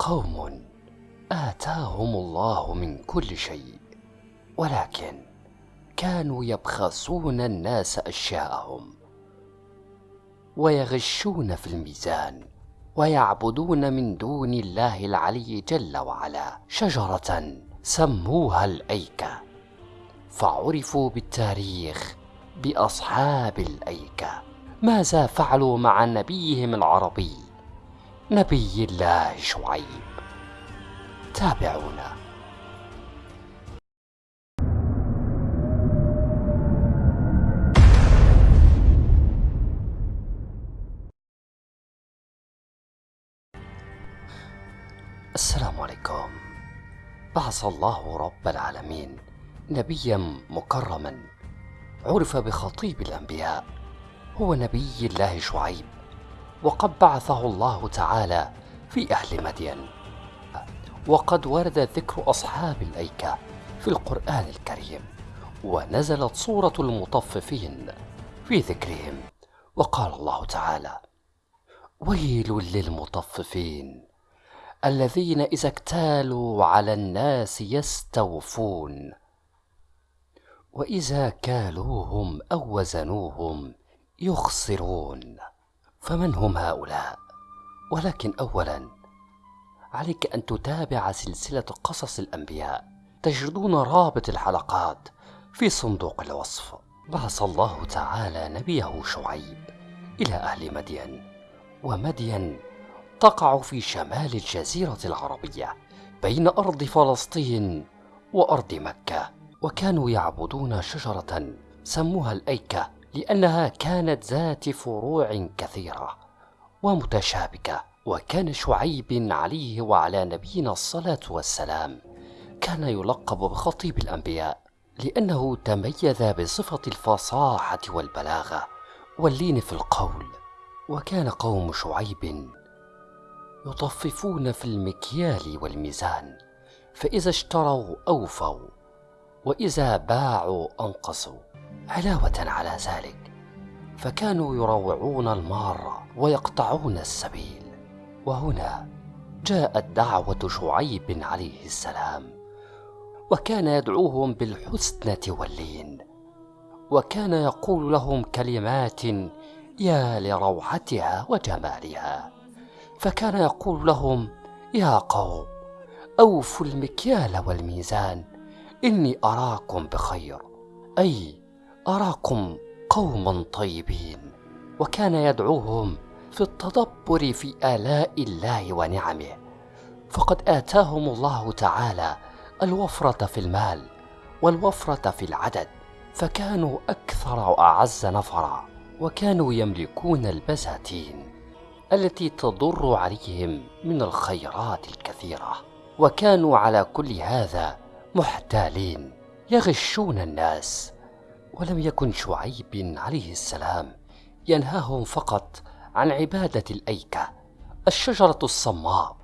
قوم آتاهم الله من كل شيء ولكن كانوا يبخسون الناس أشياءهم ويغشون في الميزان ويعبدون من دون الله العلي جل وعلا شجرة سموها الأيكة فعرفوا بالتاريخ بأصحاب الأيكة. ماذا فعلوا مع نبيهم العربي؟ نبي الله شعيب. تابعونا. السلام عليكم. بعث الله رب العالمين نبيا مكرما. عرف بخطيب الأنبياء. هو نبي الله شعيب. وقد بعثه الله تعالى في أهل مدين. وقد ورد ذكر أصحاب الأيكة في القرآن الكريم ونزلت سوره المطففين في ذكرهم. وقال الله تعالى ويل للمطففين الذين إذا اكتالوا على الناس يستوفون وإذا كالوهم أو وزنوهم يخسرون. فمن هم هؤلاء؟ ولكن اولا عليك أن تتابع سلسلة قصص الأنبياء تجدون رابط الحلقات في صندوق الوصف. بعث الله تعالى نبيه شعيب إلى أهل مدين ومدين تقع في شمال الجزيرة العربية بين أرض فلسطين وأرض مكة وكانوا يعبدون شجرة سموها الأيكة. لأنها كانت ذات فروع كثيرة ومتشابكة وكان شعيب عليه وعلى نبينا الصلاة والسلام كان يلقب بخطيب الأنبياء لأنه تميز بصفة الفصاحة والبلاغة واللين في القول وكان قوم شعيب يطففون في المكيال والميزان فإذا اشتروا أوفوا وإذا باعوا أنقصوا. علاوة على ذلك فكانوا يروعون المار ويقطعون السبيل. وهنا جاءت دعوة شعيب عليه السلام وكان يدعوهم بالحسنة واللين وكان يقول لهم كلمات يا لروعتها وجمالها. فكان يقول لهم يا قوم أوفوا المكيال والميزان إني أراكم بخير. أي أراكم قوما طيبين وكان يدعوهم في التدبر في آلاء الله ونعمه. فقد آتاهم الله تعالى الوفرة في المال والوفرة في العدد فكانوا أكثر وأعز نفرا وكانوا يملكون البساتين التي تضر عليهم من الخيرات الكثيرة. وكانوا على كل هذا محتالين يغشون الناس ولم يكن شعيب عليه السلام. ينهاهم فقط عن عبادة الأيكة الشجرة الصماء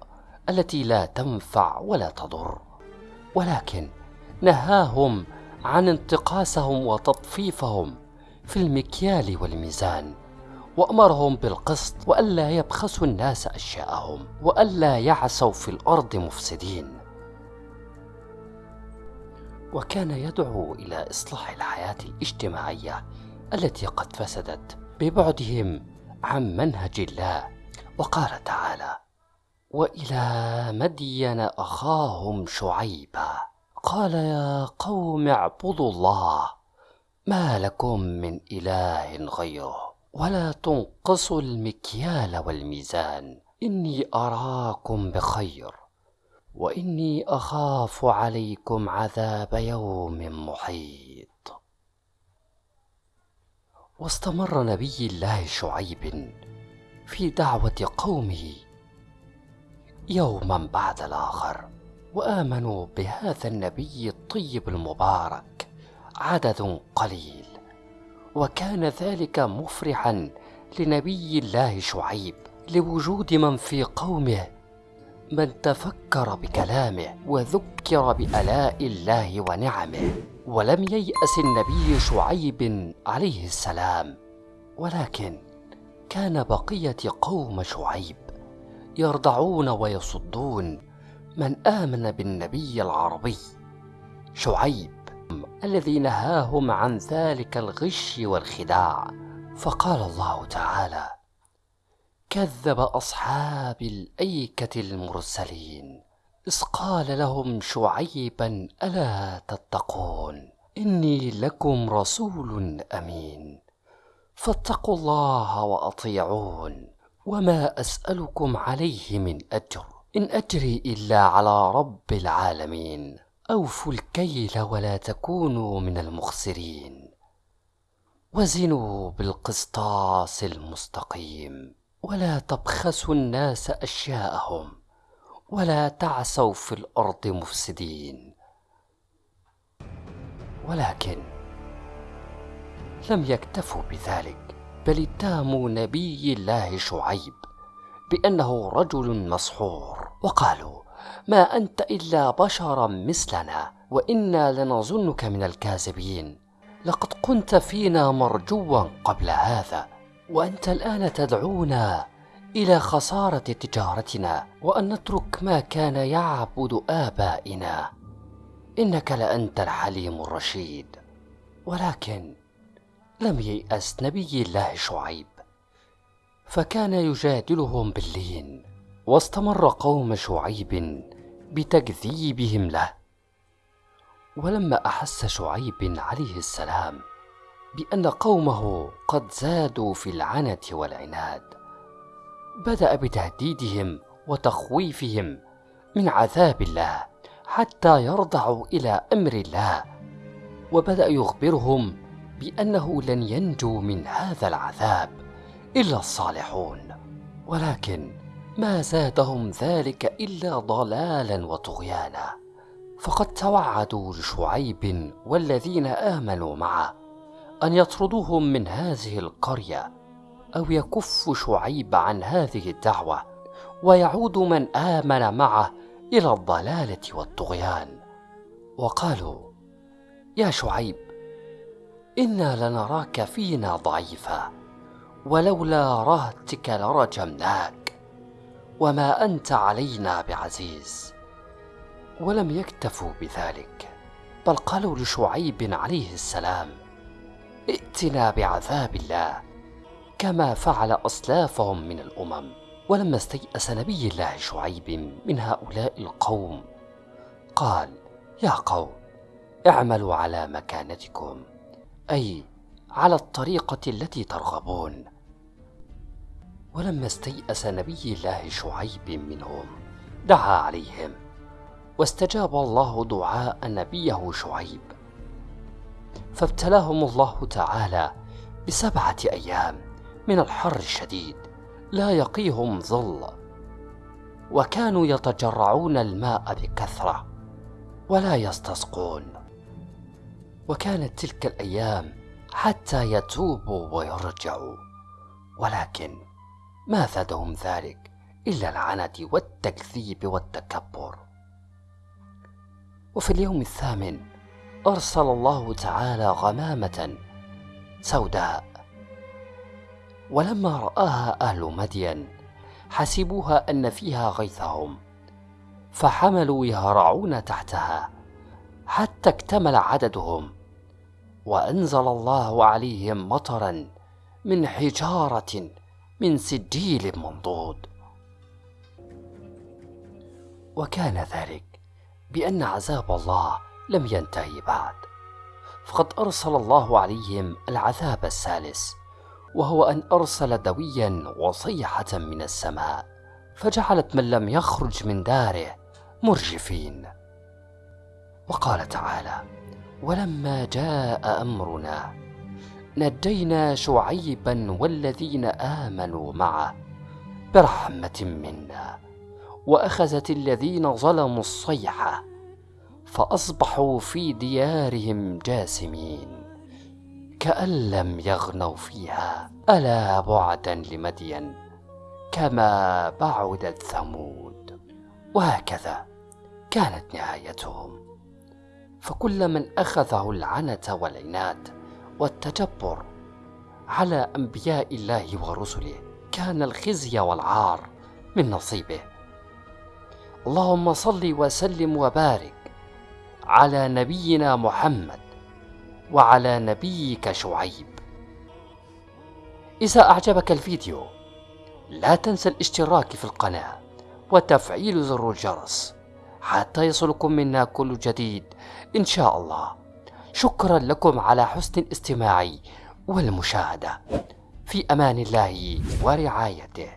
التي لا تنفع ولا تضر. ولكن نهاهم عن انتقاصهم وتطفيفهم في المكيال والميزان وأمرهم بالقسط وألا يبخسوا الناس أشياءهم وألا يعسوا في الأرض مفسدين. وكان يدعو إلى إصلاح الحياة الاجتماعية التي قد فسدت ببعدهم عن منهج الله. وقال تعالى وإلى مدين أخاهم شعيبا قال يا قوم اعبدوا الله ما لكم من إله غيره ولا تنقصوا المكيال والميزان إني أراكم بخير وإني أخاف عليكم عذاب يوم محيط. واستمر نبي الله شعيب في دعوة قومه يوما بعد الآخر وآمنوا بهذا النبي الطيب المبارك عدد قليل. وكان ذلك مفرحا لنبي الله شعيب لوجود من في قومه من تفكر بكلامه وذكر بآلاء الله ونعمه ولم ييأس النبي شعيب عليه السلام. ولكن كان بقية قوم شعيب يرضعون ويصدون من آمن بالنبي العربي. شعيب الذي نهاهم عن ذلك الغش والخداع. فقال الله تعالى كذب أصحاب الأيكة المرسلين إذ قال لهم شعيبا ألا تتقون؟ إني لكم رسول أمين فاتقوا الله وأطيعون وما أسألكم عليه من أجر إن أجري إلا على رب العالمين أوفوا الكيل ولا تكونوا من المخسرين. وزنوا بالقسطاس المستقيم. ولا تبخسوا الناس أشياءهم ولا تعسوا في الأرض مفسدين. ولكن لم يكتفوا بذلك بل اتهموا نبي الله شعيب بأنه رجل مسحور. وقالوا ما أنت إلا بشرا مثلنا وإنا لنظنك من الكاذبين. لقد كنت فينا مرجوا قبل هذا وأنت الآن تدعونا إلى خسارة تجارتنا وأن نترك ما كان يعبد آبائنا. إنك لأنت الحليم الرشيد. ولكن لم ييأس نبي الله شعيب. فكان يجادلهم باللين واستمر قوم شعيب بتكذيبهم له. ولما أحس شعيب عليه السلام بأن قومه قد زادوا في العنت والعناد. بدأ بتهديدهم وتخويفهم من عذاب الله حتى يرضعوا إلى أمر الله. وبدأ يخبرهم بأنه لن ينجو من هذا العذاب إلا الصالحون. ولكن ما زادهم ذلك إلا ضلالا وطغيانا. فقد توعدوا لشعيب والذين آمنوا معه. أن يطردوهم من هذه القرية أو يكفوا شعيب عن هذه الدعوة ويعود من آمن معه إلى الضلالة والطغيان. وقالوا يا شعيب إنا لنراك فينا ضعيفا ولولا رهتك لرجمناك وما أنت علينا بعزيز ولم يكتفوا بذلك بل قالوا لشعيب عليه السلام ائتنا بعذاب الله. كما فعل أسلافهم من الأمم ولما استيأس نبي الله شعيب من هؤلاء القوم قال يا قوم اعملوا على مكانتكم أي على الطريقة التي ترغبون. ولما استيأس نبي الله شعيب منهم دعا عليهم واستجاب الله دعاء نبيه شعيب. فابتلاهم الله تعالى بسبعة أيام من الحر الشديد لا يقيهم ظل. وكانوا يتجرعون الماء بكثرة ولا يستسقون. وكانت تلك الأيام حتى يتوبوا ويرجعوا. ولكن ما زادهم ذلك إلا العنت والتكذيب والتكبر. وفي اليوم الثامن أرسل الله تعالى غمامة سوداء. ولما رآها أهل مدين حسبوها أن فيها غيثهم فحملوا يهرعون تحتها حتى اكتمل عددهم. وأنزل الله عليهم مطرا من حجارة من سجيل منضود. وكان ذلك بأن عذاب الله لم ينتهي بعد. فقد أرسل الله عليهم العذاب الثالث وهو أن أرسل دويا وصيحة من السماء فجعلت من لم يخرج من داره مرجفين. وقال تعالى ولما جاء أمرنا نجينا شعيبا والذين آمنوا معه برحمة منا وأخذت الذين ظلموا الصيحة فأصبحوا في ديارهم جاثمين كأن لم يغنوا فيها ألا بعدا لمدين كما بعدت ثمود. وهكذا كانت نهايتهم. فكل من أخذه العنت والعناد والتجبر على أنبياء الله ورسله كان الخزي والعار من نصيبه. اللهم صل وسلم وبارك على نبينا محمد وعلى نبيك شعيب. إذا أعجبك الفيديو لا تنسى الاشتراك في القناة وتفعيل زر الجرس حتى يصلكم منا كل جديد إن شاء الله. شكرا لكم على حسن الاستماع والمشاهدة. في أمان الله ورعايته.